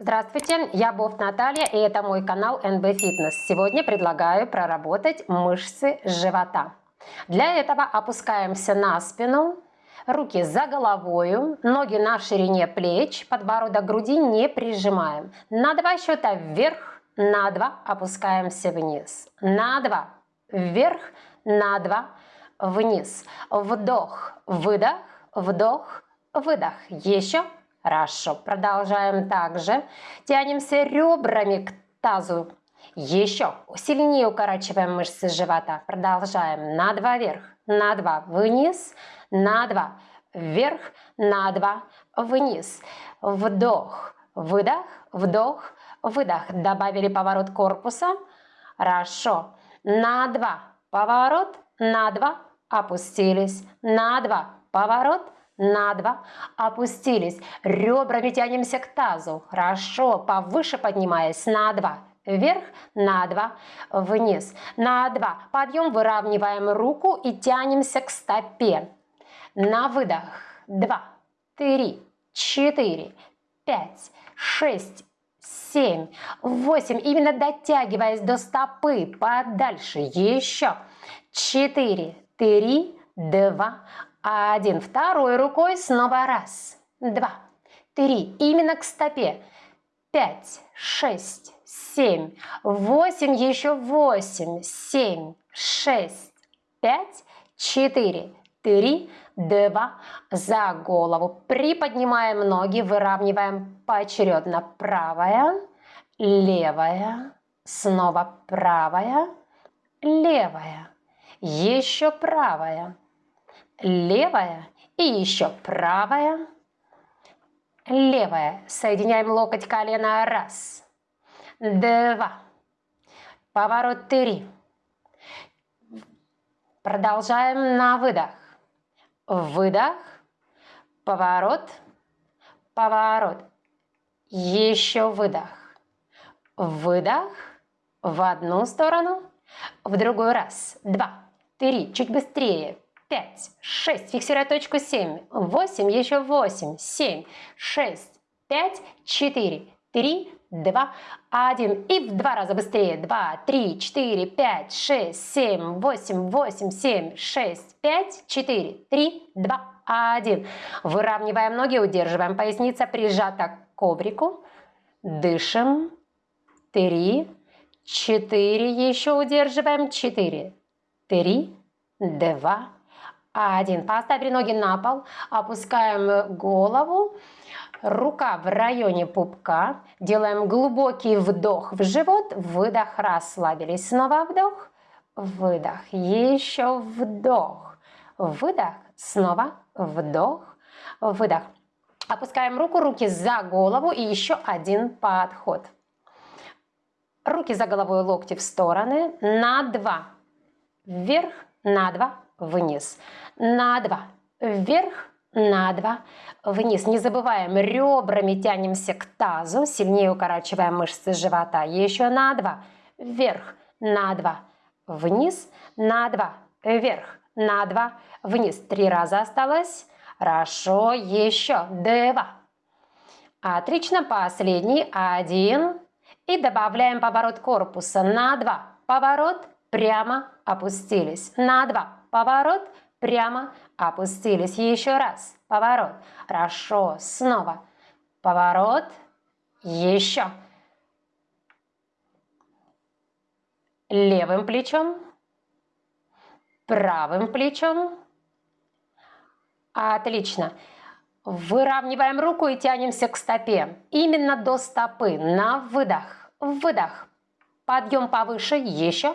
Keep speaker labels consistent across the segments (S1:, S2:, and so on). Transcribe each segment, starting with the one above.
S1: Здравствуйте, я Бофт Наталья и это мой канал NB Fitness. Сегодня предлагаю проработать мышцы живота. Для этого опускаемся на спину, руки за головою, ноги на ширине плеч, подбородок груди не прижимаем. На два счета вверх, на два опускаемся вниз. На два вверх, на два вниз. Вдох, выдох, вдох, выдох. Еще Хорошо, продолжаем также. Тянемся ребрами к тазу. Еще сильнее укорачиваем мышцы живота. Продолжаем. На два вверх, на два вниз, на два вверх, на два вниз. Вдох, выдох, вдох, выдох. Добавили поворот корпуса. Хорошо. На два поворот, на два опустились, на два поворот, на два, опустились, ребрами тянемся к тазу, хорошо, повыше поднимаясь, на два, вверх, на два, вниз, на два, подъем, выравниваем руку и тянемся к стопе, на выдох, два, три, четыре, пять, шесть, семь, восемь, именно дотягиваясь до стопы, подальше, еще, четыре, три, два, один. Второй рукой снова раз, два, три. Именно к стопе. Пять, шесть, семь, восемь, еще восемь, семь, шесть, пять, четыре, три, два. За голову. Приподнимаем ноги, выравниваем поочередно. Правая, левая, снова правая, левая, еще правая левая и еще правая, левая. Соединяем локоть колена. Раз, два, поворот три. Продолжаем на выдох. Выдох, поворот, поворот. Еще выдох. Выдох в одну сторону, в другую раз. Два, три, чуть быстрее. 5, 6, фиксируя точку 7, 8, еще 8, 7, 6, 5, 4, 3, 2, 1. И в два раза быстрее. 2, 3, 4, 5, 6, 7, 8, 8, 7, 6, 5, 4, 3, 2, 1. Выравниваем ноги, удерживаем. Поясница прижата к коврику. Дышим. 3, 4, еще удерживаем. 4, 3, 2, один. Поставили ноги на пол, опускаем голову, рука в районе пупка. Делаем глубокий вдох в живот, выдох, расслабились. Снова вдох, выдох, еще вдох, выдох, снова вдох, выдох. Опускаем руку, руки за голову. И еще один подход. Руки за головой, локти в стороны, на два, вверх, на два, вниз на 2, вверх, на 2, вниз. Не забываем, ребрами тянемся к тазу, сильнее укорачиваем мышцы живота. Еще на 2, вверх, на 2, вниз, на 2, вверх, на 2, вниз. Три раза осталось. Хорошо, еще два. Отлично, последний, один. И добавляем поворот корпуса на 2. Поворот, прямо опустились. На 2. Поворот, прямо опустились. Еще раз. Поворот. Хорошо. Снова. Поворот. Еще. Левым плечом. Правым плечом. Отлично. Выравниваем руку и тянемся к стопе. Именно до стопы. На выдох. Выдох. Подъем повыше. Еще.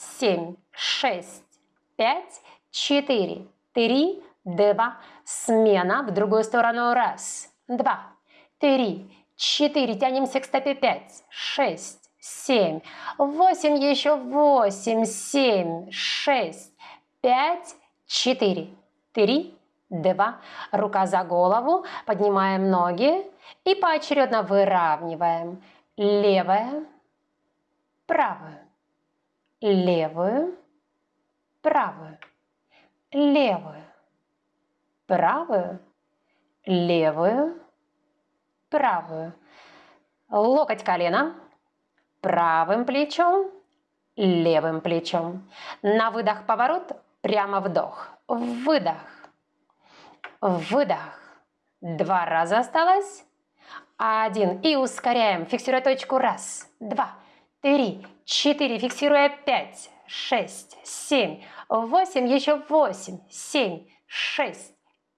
S1: Семь, шесть, пять, четыре, три, два, смена, в другую сторону, раз, два, три, четыре, тянемся к стопе, пять, шесть, семь, восемь, еще восемь, семь, шесть, пять, четыре, три, два, рука за голову, поднимаем ноги и поочередно выравниваем левая, правую, левую, правую левую, правую, левую, правую. Локоть колена. Правым плечом. Левым плечом. На выдох поворот. Прямо вдох. Выдох. Выдох. Два раза осталось. Один. И ускоряем. Фиксируя точку. Раз, два, три, четыре. Фиксируя пять, шесть, семь, восемь. Еще восемь, семь, шесть,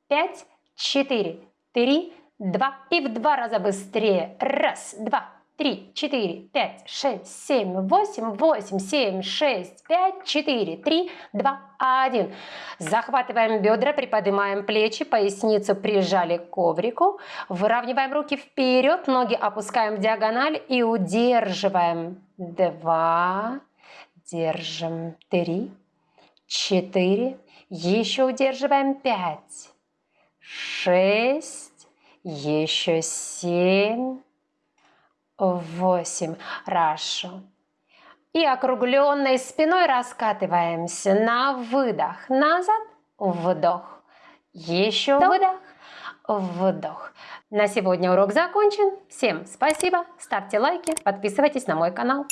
S1: пять, четыре, три, два. И в два раза быстрее. Раз, два, три, четыре, пять, шесть, семь, восемь, восемь, семь, шесть, пять, четыре, три, два, один. Захватываем бедра, приподнимаем плечи, поясницу прижали к коврику. Выравниваем руки вперед, ноги опускаем в диагональ и удерживаем. Два, держим, три, четыре, еще удерживаем пять, шесть, еще семь, восемь. Хорошо. И округленной спиной раскатываемся на выдох. Назад, вдох. Еще выдох, вдох. На сегодня урок закончен. Всем спасибо. Ставьте лайки, подписывайтесь на мой канал.